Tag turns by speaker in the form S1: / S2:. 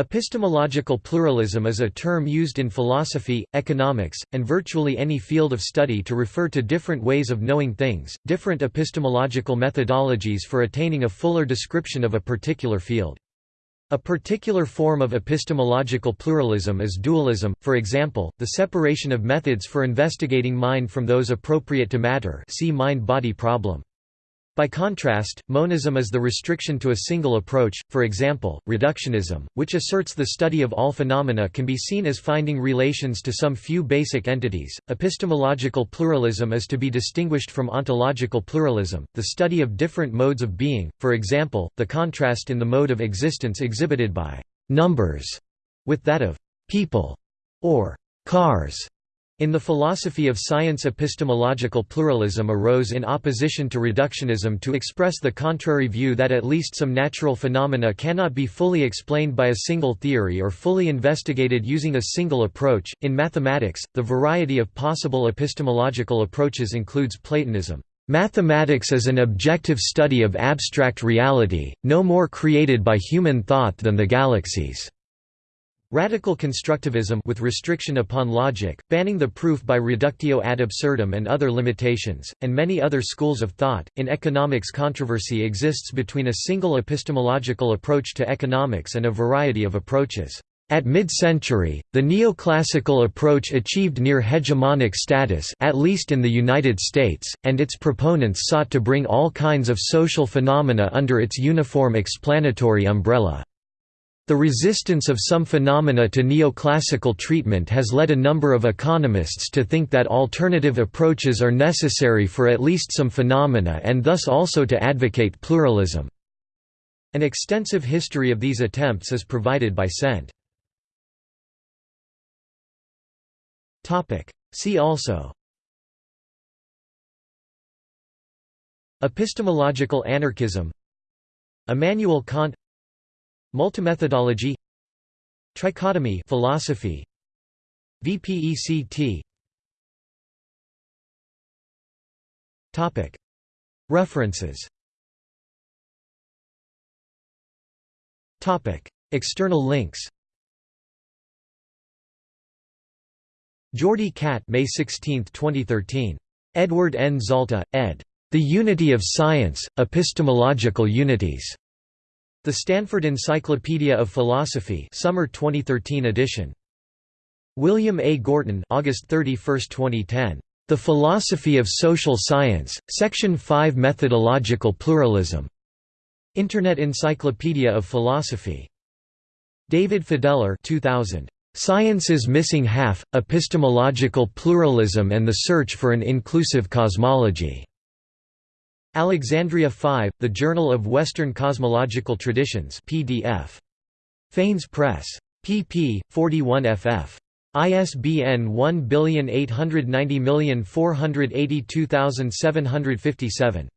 S1: Epistemological pluralism is a term used in philosophy, economics, and virtually any field of study to refer to different ways of knowing things, different epistemological methodologies for attaining a fuller description of a particular field. A particular form of epistemological pluralism is dualism, for example, the separation of methods for investigating mind from those appropriate to matter see mind-body problem. By contrast, monism is the restriction to a single approach, for example, reductionism, which asserts the study of all phenomena can be seen as finding relations to some few basic entities. Epistemological pluralism is to be distinguished from ontological pluralism, the study of different modes of being, for example, the contrast in the mode of existence exhibited by numbers with that of people or cars. In the philosophy of science epistemological pluralism arose in opposition to reductionism to express the contrary view that at least some natural phenomena cannot be fully explained by a single theory or fully investigated using a single approach. In mathematics, the variety of possible epistemological approaches includes Platonism. Mathematics is an objective study of abstract reality, no more created by human thought than the galaxies. Radical constructivism with restriction upon logic, banning the proof by reductio ad absurdum and other limitations, and many other schools of thought. In economics, controversy exists between a single epistemological approach to economics and a variety of approaches. At mid-century, the neoclassical approach achieved near hegemonic status at least in the United States, and its proponents sought to bring all kinds of social phenomena under its uniform explanatory umbrella. The resistance of some phenomena to neoclassical treatment has led a number of economists to think that alternative approaches are necessary for at least some phenomena and thus also to advocate pluralism. An extensive history of these attempts is provided by Sent. See also Epistemological anarchism Immanuel Kant Multimethodology Trichotomy philosophy VPECT Topic References Topic External links Jordi Cat May 16, 2013. Edward N. Zalta, ed. The Unity of Science, Epistemological Unities. The Stanford Encyclopedia of Philosophy Summer 2013 edition. William A. Gorton August 31, 2010. The Philosophy of Social Science, Section 5 Methodological Pluralism. Internet Encyclopedia of Philosophy. David Fideler 2000. Science's Missing Half, Epistemological Pluralism and the Search for an Inclusive Cosmology. Alexandria 5, The Journal of Western Cosmological Traditions PDF. Phanes Press. pp. 41 ff. ISBN 1890482757.